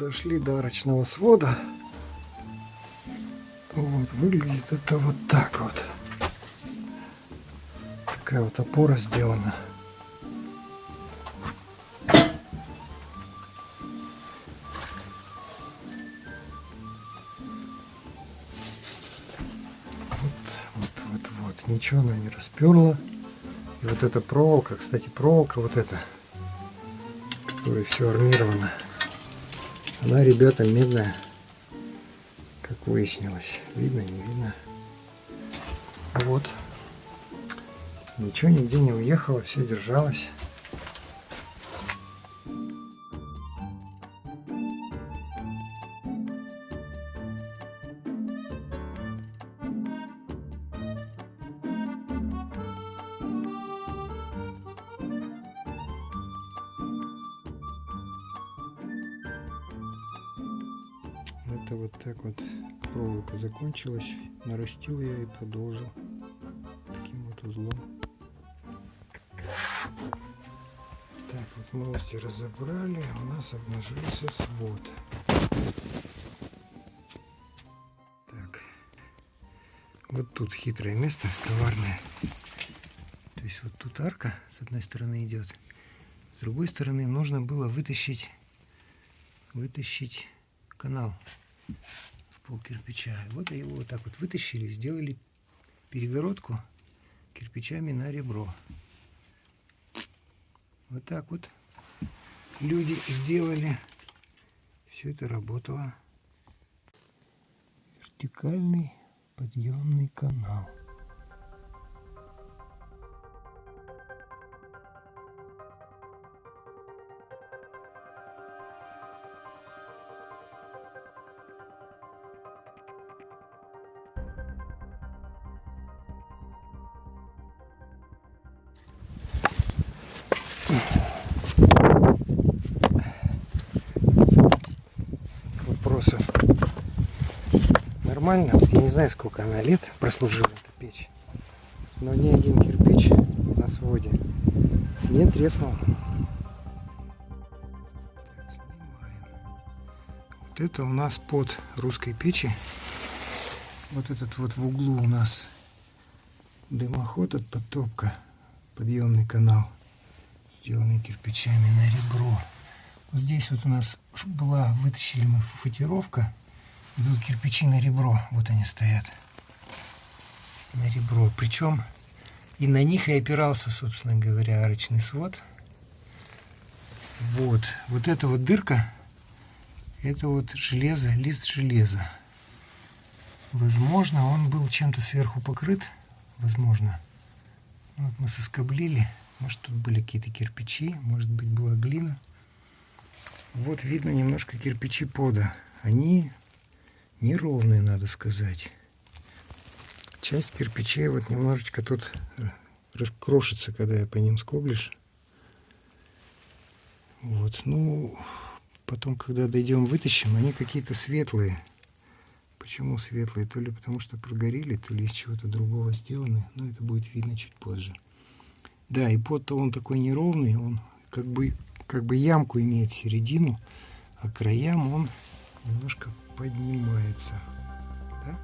дошли до арочного свода. Вот, выглядит это вот так вот. Такая вот опора сделана. Вот, вот, вот. Ничего она не расперла. И вот эта проволока, кстати, проволока вот эта, которая все армирована, она, ребята, медная, как выяснилось. Видно, не видно. Вот. Ничего нигде не уехало, все держалось. Это вот так вот проволока закончилась. Нарастил я и продолжил таким вот узлом. Так, вот новости разобрали. У нас обнажился свод. Так. Вот тут хитрое место, коварное. То есть вот тут арка с одной стороны идет. С другой стороны нужно было вытащить, вытащить канал в пол кирпича. Вот его вот так вот вытащили, сделали перегородку кирпичами на ребро. Вот так вот люди сделали. Все это работало. Вертикальный подъемный канал. Нормально. Вот я не знаю, сколько она лет прослужила, эта печь. Но ни один кирпич на своде не треснул. Вот это у нас под русской печи. Вот этот вот в углу у нас дымоход от подтопка, подъемный канал, сделанный кирпичами на ребро. Вот здесь вот у нас была, вытащили мы футировка. Идут кирпичи на ребро. Вот они стоят. На ребро. Причем и на них и опирался, собственно говоря, арочный свод. Вот. Вот эта вот дырка, это вот железо, лист железа. Возможно, он был чем-то сверху покрыт. Возможно. Вот мы соскоблили. Может, тут были какие-то кирпичи, может быть, была глина. Вот видно немножко кирпичи пода. Они неровные, надо сказать. Часть кирпичей вот немножечко тут раскрошится, когда я по ним скоблишь. Вот, ну, потом, когда дойдем, вытащим, они какие-то светлые. Почему светлые? То ли потому что прогорели, то ли из чего-то другого сделаны. Но это будет видно чуть позже. Да, и под-то он такой неровный, он как бы как бы ямку имеет середину, а краям он немножко поднимается. Да?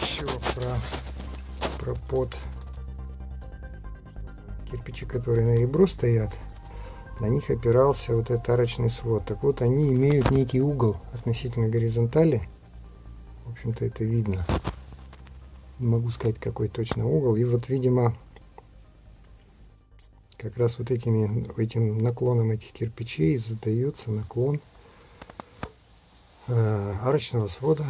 Еще про, про под кирпичи, которые на ребро стоят на них опирался вот этот арочный свод. Так вот, они имеют некий угол относительно горизонтали. В общем-то, это видно. Не могу сказать, какой точно угол. И вот, видимо, как раз вот этими, этим наклоном этих кирпичей задается наклон э, арочного свода.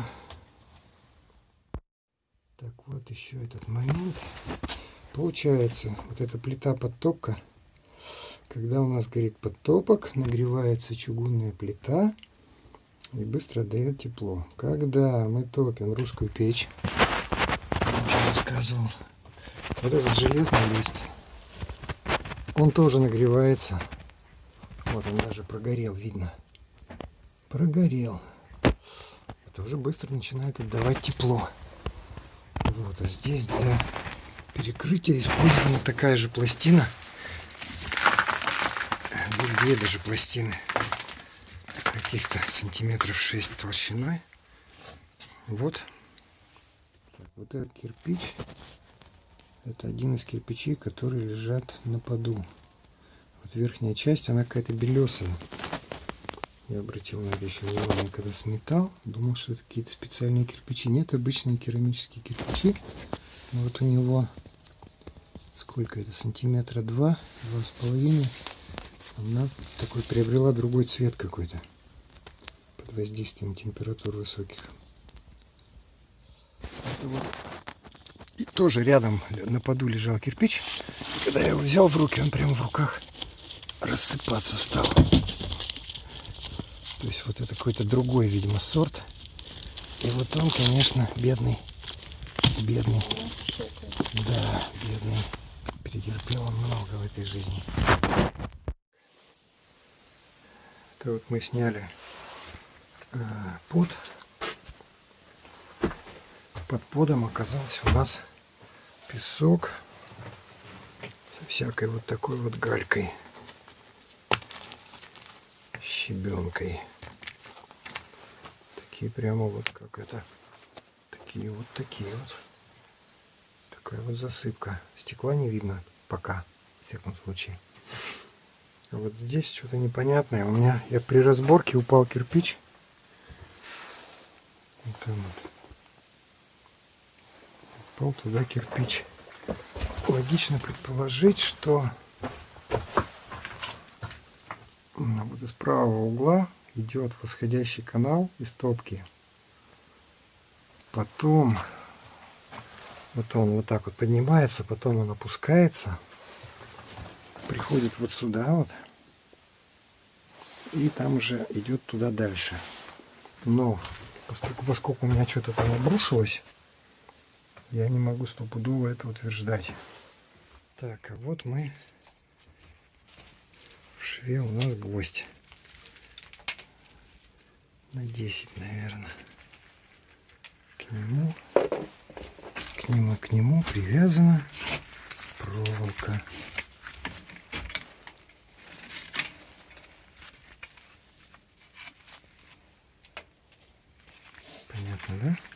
Так, вот еще этот момент. Получается, вот эта плита подтопка когда у нас горит подтопок, нагревается чугунная плита и быстро дает тепло. Когда мы топим русскую печь, рассказывал, вот этот железный лист, он тоже нагревается. Вот он даже прогорел, видно. Прогорел. тоже быстро начинает отдавать тепло. Вот, а здесь для перекрытия использована такая же пластина. Здесь две даже пластины. Каких-то сантиметров 6 толщиной. Вот. Так, вот этот кирпич. Это один из кирпичей, которые лежат на поду. Вот верхняя часть, она какая-то белесая. Я обратил на это еще внимание, когда сметал. Думал, что это какие-то специальные кирпичи. Нет, обычные керамические кирпичи. Но вот у него сколько это? Сантиметра два, два с половиной. Она такой приобрела другой цвет какой-то. Под воздействием температур высоких. Вот. И тоже рядом на поду лежал кирпич. Когда я его взял в руки, он прямо в руках рассыпаться стал. То есть вот это какой-то другой, видимо, сорт. И вот он, конечно, бедный. Бедный. Да, бедный. Претерпел он много в этой жизни. Это вот мы сняли э, под. Под подом оказался у нас песок со всякой вот такой вот галькой щебенкой. Такие прямо вот как это такие вот такие вот. Такая вот засыпка. Стекла не видно пока в всяком случае. А вот здесь что-то непонятное. У меня я при разборке упал кирпич. Вот он вот. Упал туда кирпич логично предположить что вот из правого угла идет восходящий канал из топки. Потом вот он вот так вот поднимается, потом он опускается, приходит вот сюда вот, и там уже идет туда дальше. Но поскольку у меня что-то там обрушилось, я не могу стопудово это утверждать. Так, а вот мы в шве у нас гвоздь на 10, наверное. К нему, к нему, к нему привязана проволока. Понятно, да?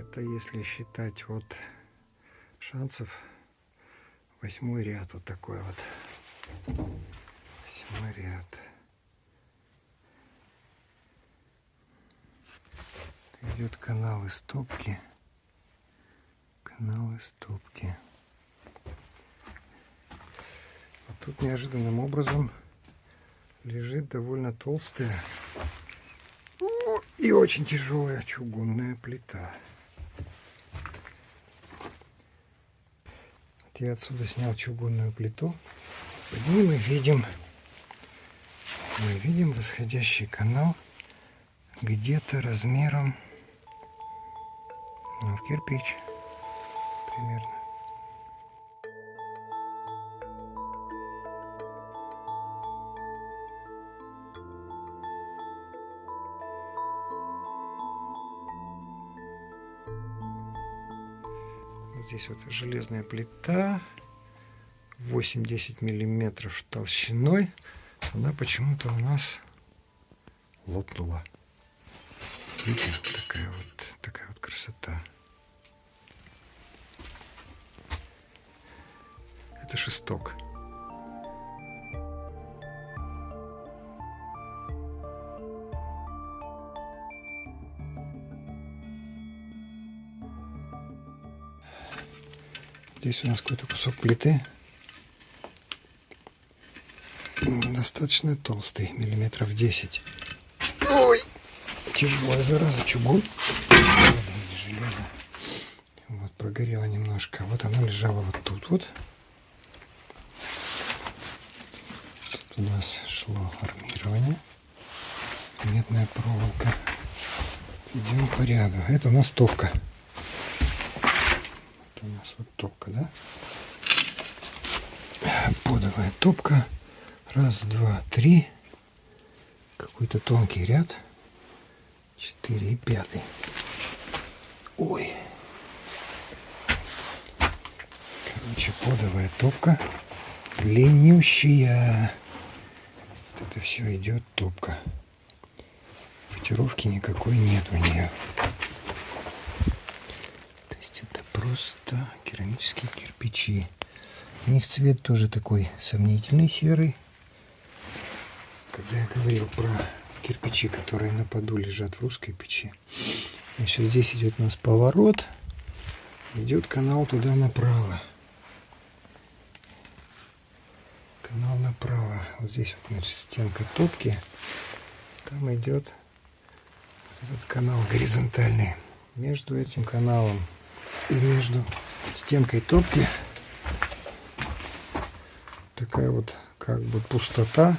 Это если считать вот шансов восьмой ряд вот такой вот. Восьмой ряд. Идет канал из топки канал из топки вот тут неожиданным образом лежит довольно толстая и очень тяжелая чугунная плита я отсюда снял чугунную плиту. Под ней мы видим, мы видим восходящий канал где-то размером ну, в кирпич примерно. Здесь вот железная плита 8-10 миллиметров толщиной. Она почему-то у нас лопнула. Видите такая вот такая вот красота. Это шесток Здесь у нас какой-то кусок плиты. Достаточно толстый, миллиметров 10. Ой, тяжелая зараза, чугун. Железо. Вот, прогорело немножко. Вот она лежала вот тут вот. Тут у нас шло армирование. Медная проволока. Идем по ряду. Это у нас топка. Это у нас вот топка, да? Подовая топка. Раз, два, три. Какой-то тонкий ряд. Четыре и пятый. Ой. Короче, подовая топка. Длиннющая. Вот это все идет топка. Футировки никакой нет у нее. Просто керамические кирпичи. У них цвет тоже такой сомнительный серый. Когда я говорил про кирпичи, которые на поду лежат в русской печи. Значит, здесь идет у нас поворот. Идет канал туда направо. Канал направо. Вот здесь вот, значит, стенка топки. Там идет этот канал горизонтальный. Между этим каналом и между стенкой топки такая вот как бы пустота,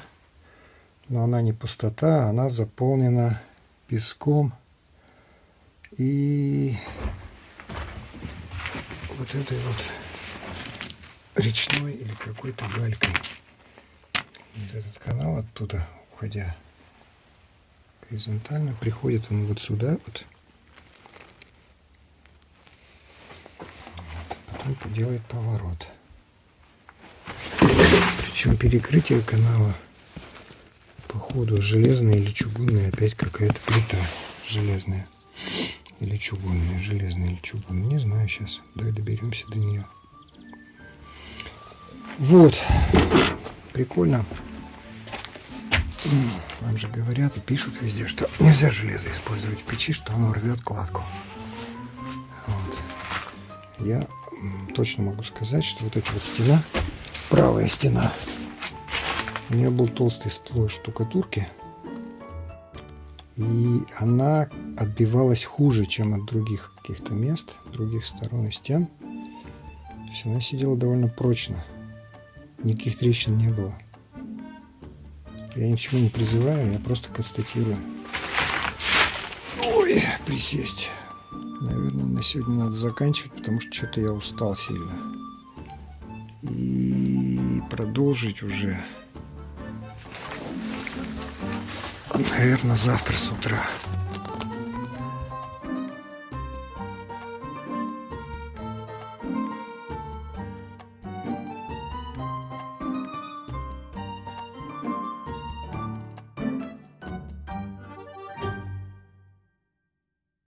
но она не пустота, она заполнена песком и вот этой вот речной или какой-то галькой. И этот канал оттуда, уходя горизонтально, приходит он вот сюда вот. Потом делает поворот. Причем перекрытие канала походу железная или чугунная опять какая-то плита железная. Или чугунная железная или чугунная не знаю сейчас. Давай доберемся до нее вот. Прикольно. Вам же говорят и пишут везде что нельзя железо использовать в печи что оно рвет кладку. Вот. я точно могу сказать что вот эта вот стена правая стена. У нее был толстый слой штукатурки. И она отбивалась хуже, чем от других каких-то мест, других сторон и стен. То есть она сидела довольно прочно. Никаких трещин не было. Я ни к чему не призываю, я просто констатирую. Ой, присесть. Наверное, на сегодня надо заканчивать, потому что что-то я устал сильно и продолжить уже, наверное, завтра с утра.